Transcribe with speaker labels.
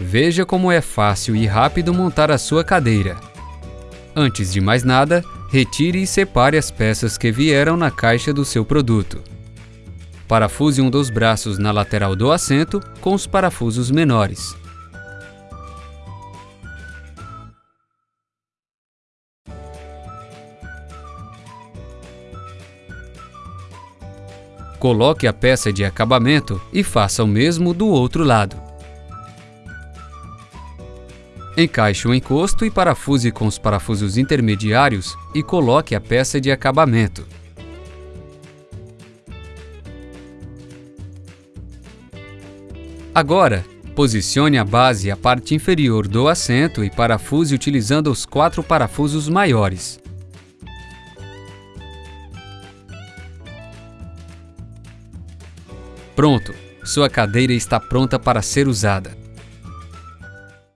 Speaker 1: Veja como é fácil e rápido montar a sua cadeira. Antes de mais nada, retire e separe as peças que vieram na caixa do seu produto. Parafuse um dos braços na lateral do assento com os parafusos menores. Coloque a peça de acabamento e faça o mesmo do outro lado. Encaixe o encosto e parafuse com os parafusos intermediários e coloque a peça de acabamento. Agora, posicione a base e a parte inferior do assento e parafuse utilizando os quatro parafusos maiores. Pronto! Sua cadeira está pronta para ser usada.